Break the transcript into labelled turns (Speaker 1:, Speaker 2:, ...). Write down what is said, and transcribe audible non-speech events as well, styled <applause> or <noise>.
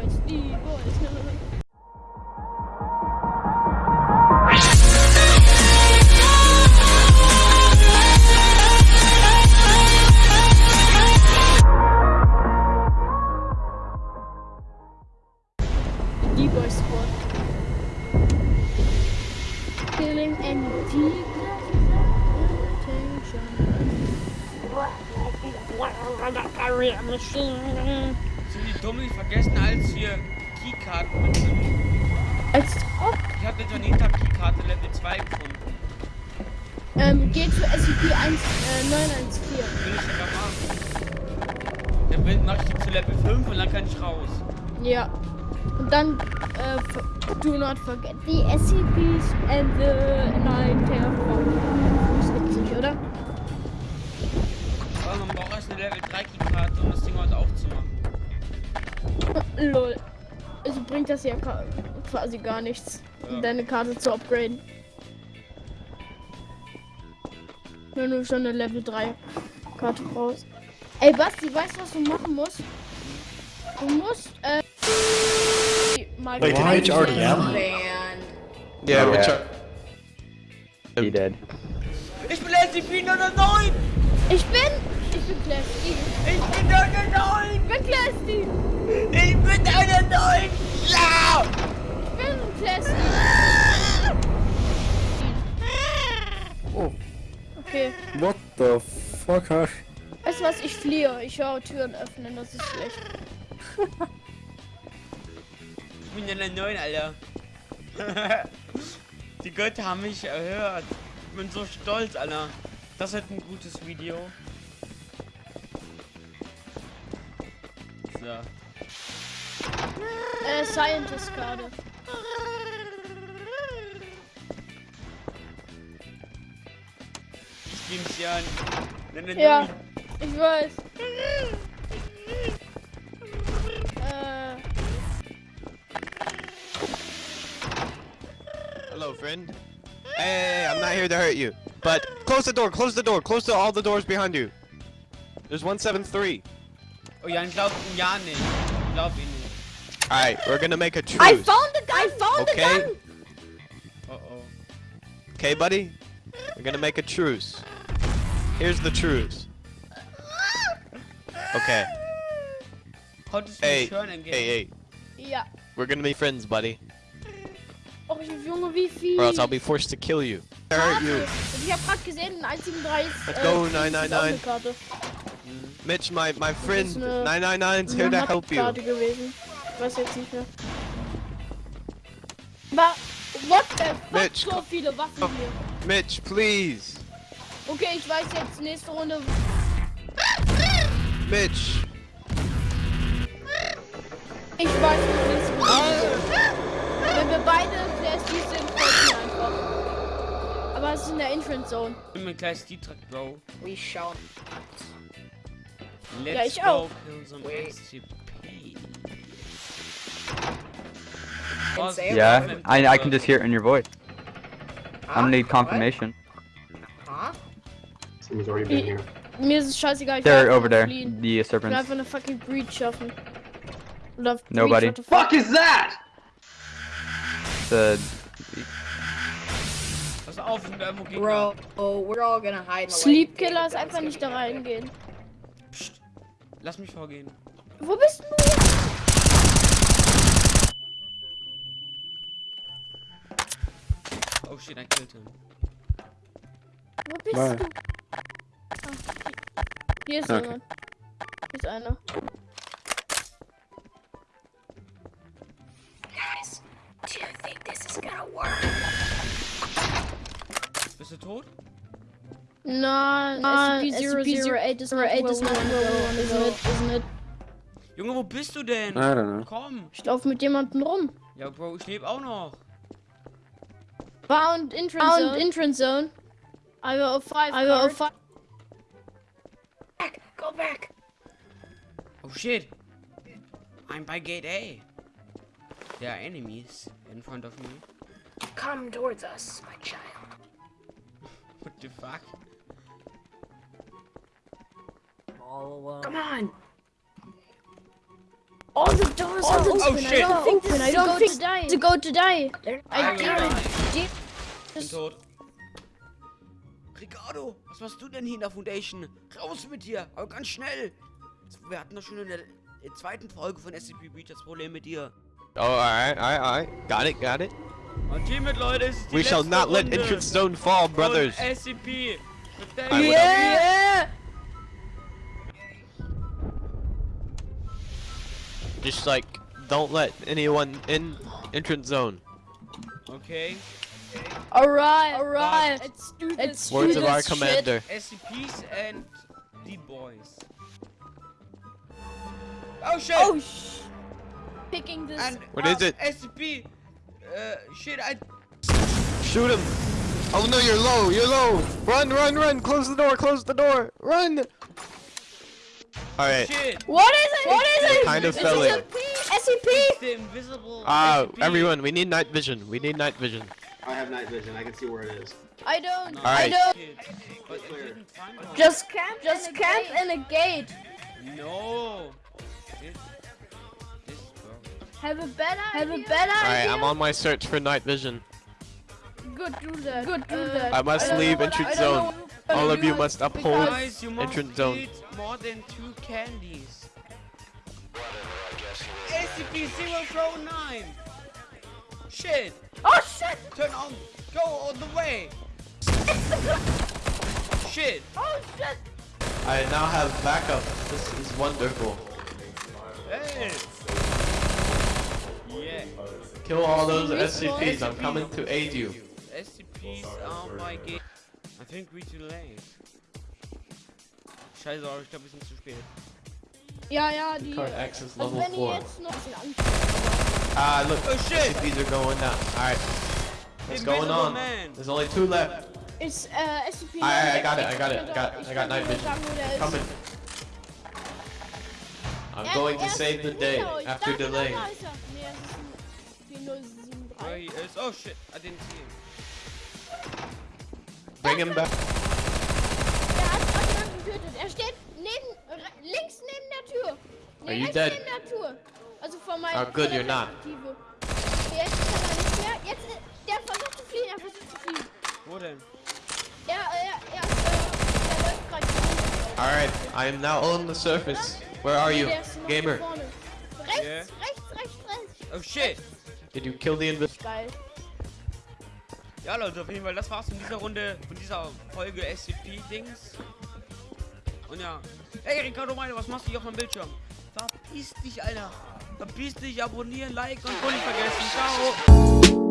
Speaker 1: boys, die boys. Squad. Killing any deep
Speaker 2: Sind die dumm, vergessen als hier Keykarten mitzunehmen.
Speaker 1: Als ob.
Speaker 2: Ich habe eine Janita-Keykarte Level 2 gefunden.
Speaker 1: Ähm, geht zu SCP 1, äh, 914.
Speaker 2: Will ich sogar machen. Dann mach ich die zu Level 5 und dann kann ich raus.
Speaker 1: Ja. Und dann, äh, do not forget the SCPs and the 9 Terraform.
Speaker 2: Level 3 Keykarte, um das Ding heute aufzumachen.
Speaker 1: Lol. Also bringt das ja ka- quasi gar nichts,
Speaker 2: Ja.
Speaker 1: deine Karte zu upgraden. Wenn du schon eine Level 3 Karte brauchst. Ey Basti, weißt du, was du machen musst? Du musst, äh, mal
Speaker 3: Wait, you already have?
Speaker 4: Man.
Speaker 3: Yeah,
Speaker 5: Oh,
Speaker 3: which
Speaker 5: yeah.
Speaker 3: are
Speaker 5: He did.
Speaker 2: Ich bin SCP 909!
Speaker 1: Ich bin, bin Class D.
Speaker 2: Ich bin 909!
Speaker 1: Ich bin Class D.
Speaker 2: Ich bin 909! Ja!
Speaker 1: Ich bin Class D.
Speaker 3: Oh.
Speaker 1: Okay.
Speaker 3: what the fuck?
Speaker 1: Weißt du was? Ich fliehe. Ich höre Türen öffnen. Das ist schlecht.
Speaker 2: Ich bin 909, Alter. <laughs> Die Götter haben mich erhört. Ich bin so stolz, Alter. Das wird ein gutes Video. So.
Speaker 1: Äh, Scientist Karte.
Speaker 2: Ich nehm's ja an. 909.
Speaker 1: Ja, ich weiß. Äh,
Speaker 6: Hello, friend. Hey, hey, hey, I'm not here to hurt you. But close the door, close the door, close the, all the doors behind you. There's 173.
Speaker 2: Oh ja, ich glaub ihn ja nicht. Glaub ihn nicht.
Speaker 6: Alright, we're gonna make a truce.
Speaker 1: I found the I found
Speaker 6: Okay.
Speaker 1: the gun.
Speaker 2: Oh oh.
Speaker 6: Okay, buddy? We're gonna make a truce. Here's the truce. Okay.
Speaker 2: Konntest du
Speaker 6: Hey,
Speaker 2: mich hören, Engel?
Speaker 6: hey, hey.
Speaker 1: Ja.
Speaker 6: We're gonna be friends, buddy.
Speaker 1: Oh, Junge, wie viel?
Speaker 6: Or else I'll be forced to kill you. I hurt you.
Speaker 1: Ich hab grad gesehen, 173
Speaker 6: Let's go, 999. Mitch, my, my friend,
Speaker 1: eine-
Speaker 6: 999's here
Speaker 1: Eine
Speaker 6: to help you.
Speaker 1: Gewesen. Ich weiß jetzt nicht mehr. Aber, what the fuck,
Speaker 6: Mitch,
Speaker 1: so viele Waffen hier.
Speaker 6: Mitch, please.
Speaker 1: Okay, ich weiß jetzt, nächste Runde.
Speaker 6: Mitch.
Speaker 1: Ich weiß noch nächste Runde. Wenn wir beide Class D sind, folgen wir einfach. Aber es ist in der Entrance Zone.
Speaker 2: Ich bin mit gleich die Track, Bro.
Speaker 4: We shall.
Speaker 2: Let's
Speaker 1: Ja, ich
Speaker 2: go
Speaker 1: auch.
Speaker 2: kill some
Speaker 4: Wait.
Speaker 2: SCP.
Speaker 4: And
Speaker 5: Yeah. I, I can just hear it in your voice. I don't need confirmation.
Speaker 4: What? Huh?
Speaker 3: Someone's already been
Speaker 1: Ich,
Speaker 3: here.
Speaker 1: mir ist scheißegal.
Speaker 5: They're over there,
Speaker 1: fliehen.
Speaker 5: the
Speaker 1: Ich will
Speaker 5: serpents.
Speaker 1: einfach eine fucking Breach schaffen. Oder Breach,
Speaker 5: Nobody.
Speaker 1: what the fuck?
Speaker 3: is that?
Speaker 5: The
Speaker 2: Pass auf, sind da.
Speaker 4: Bro, oh, we're all gonna hide
Speaker 1: Sleep
Speaker 4: light
Speaker 1: Killer
Speaker 4: take
Speaker 1: ist
Speaker 4: the
Speaker 1: einfach
Speaker 4: guns,
Speaker 1: nicht da reingehen.
Speaker 2: Psst. Lass mich vorgehen.
Speaker 1: Wo bist du?
Speaker 2: Oh shit, I killed him.
Speaker 1: Wo bist
Speaker 3: Nein.
Speaker 1: du? Ah, hier ist
Speaker 3: Okay.
Speaker 1: jemand. Hier ist einer.
Speaker 4: Guys, do you think this is gonna work?
Speaker 2: Bist du tot?
Speaker 1: Nein, SCP-008 is not where we isn't it? Isn't it?
Speaker 2: Junge, wo bist du denn?
Speaker 3: I don't know.
Speaker 2: Komm.
Speaker 1: Ich laufe mit jemandem rum.
Speaker 2: Ja, Bro, ich lebe auch noch.
Speaker 1: Found entrance zone. entrance zone. I a five. I a five.
Speaker 4: Back, go back.
Speaker 2: Oh shit. I'm by gate A. There are enemies in front of me.
Speaker 4: Come towards us, my child. <laughs>
Speaker 2: What the fuck?
Speaker 4: Come on.
Speaker 1: All the doors are open.
Speaker 2: Oh,
Speaker 1: I
Speaker 2: shit.
Speaker 1: don't think this I don't think to go to die. I
Speaker 2: I will
Speaker 1: didn't.
Speaker 2: die.
Speaker 1: Did
Speaker 2: Bin tot. Ricardo, was machst du denn hier in der Foundation? Raus mit dir, aber ganz schnell. Wir hatten doch schon in der äh, zweiten Folge von SCP Breach das Problem mit dir.
Speaker 6: Oh, alright, alright, alright. Got it, got it.
Speaker 2: Und hiermit, Leute, ist die
Speaker 6: We shall not let
Speaker 2: Runde
Speaker 6: entrance zone fall, brothers.
Speaker 2: SCP.
Speaker 6: I
Speaker 1: Yeah.
Speaker 6: Just like, don't let anyone in entrance zone.
Speaker 2: Okay.
Speaker 1: Alright, alright. Let's do this. Let's
Speaker 6: Words
Speaker 1: do
Speaker 6: of our
Speaker 1: this shit.
Speaker 6: commander.
Speaker 2: SCPs and the boys. Oh shit!
Speaker 1: Oh sh. Picking this.
Speaker 2: and
Speaker 6: What is
Speaker 2: um,
Speaker 6: it?
Speaker 2: SCP. Uh, shit, I.
Speaker 6: Shoot him. Oh no, you're low, you're low. Run, run, run. Close the door, close the door. Run. Alright.
Speaker 2: Shit!
Speaker 1: What is it? What is it?
Speaker 6: Kind of
Speaker 1: It's
Speaker 6: fell in.
Speaker 1: SCP.
Speaker 2: The invisible.
Speaker 6: Ah,
Speaker 2: SCP.
Speaker 6: everyone, we need night vision. We need night vision.
Speaker 3: I have night vision. I can see where it is.
Speaker 1: I don't.
Speaker 2: No,
Speaker 1: I don't.
Speaker 2: shit. But I didn't find one.
Speaker 1: Just camp. Just camp in a gate.
Speaker 2: No. This. This.
Speaker 1: Have a better. Have a better
Speaker 6: Alright,
Speaker 1: idea.
Speaker 6: I'm on my search for night vision.
Speaker 1: Good, do that. Good, do that.
Speaker 6: I must
Speaker 1: don't
Speaker 6: leave
Speaker 1: what I- I don't
Speaker 6: zone.
Speaker 1: Know what
Speaker 6: All of you must uphold
Speaker 2: Guys, you must
Speaker 6: entrance zone.
Speaker 2: more than two candies. SCP-009! Shit!
Speaker 1: Oh shit!
Speaker 2: Turn on! Go all the way! Shit!
Speaker 1: Oh shit!
Speaker 6: I now have backup. This is wonderful.
Speaker 2: Hey! Yeah.
Speaker 6: Kill all those
Speaker 1: SCPs,
Speaker 6: I'm coming to aid you.
Speaker 2: SCPs are my game. I think we're too late. Scheiße, aber ich glaube, wir sind zu spät.
Speaker 1: Ja, ja, die.
Speaker 6: Current access level
Speaker 1: wenn
Speaker 6: 4.
Speaker 1: jetzt noch
Speaker 6: Ah, look.
Speaker 2: Oh shit!
Speaker 6: SCPs are going down. Alright. What's going on?
Speaker 2: Man.
Speaker 6: There's only two left.
Speaker 1: ist äh, SCP.
Speaker 6: I- I got it, I got it, I got-
Speaker 1: Ich
Speaker 6: I got
Speaker 1: kann
Speaker 6: night
Speaker 1: nur
Speaker 6: vision.
Speaker 1: sagen, wo der ist.
Speaker 6: Coming. I'm
Speaker 1: Er-
Speaker 6: going to
Speaker 1: er
Speaker 6: save the day after delay.
Speaker 1: da ist. Nee, es ist ein 4073.
Speaker 2: Where he is. Oh shit, I didn't see him.
Speaker 6: Bring him back.
Speaker 1: Er hat jemanden getötet. Er steht neben, re- links neben der Tür. Nee,
Speaker 6: Are you dead?
Speaker 1: neben der Tür. Also von meiner
Speaker 6: Oh, good, you're not.
Speaker 1: Perspektive. Jetzt kann er nicht mehr. Jetzt, der versucht zu fliehen. Er versucht zu fliehen.
Speaker 2: Wo denn?
Speaker 1: Er, er, er, ist, er läuft gerade.
Speaker 6: Alright, I am now on the surface. Where are you?
Speaker 1: der ist noch
Speaker 6: Gamer.
Speaker 1: Rechts, rechts, rechts, rechts.
Speaker 2: Oh shit!
Speaker 6: did you kill the invis?
Speaker 2: Ja Leute, auf jeden Fall, das war's von dieser Runde, von dieser Folge SCP-Dings. Und ja. Hey Ricardo meine, was machst du hier auf meinem Bildschirm? Verpiss dich, Alter. Verpiss dich, abonnieren, liken und nicht vergessen. Ciao.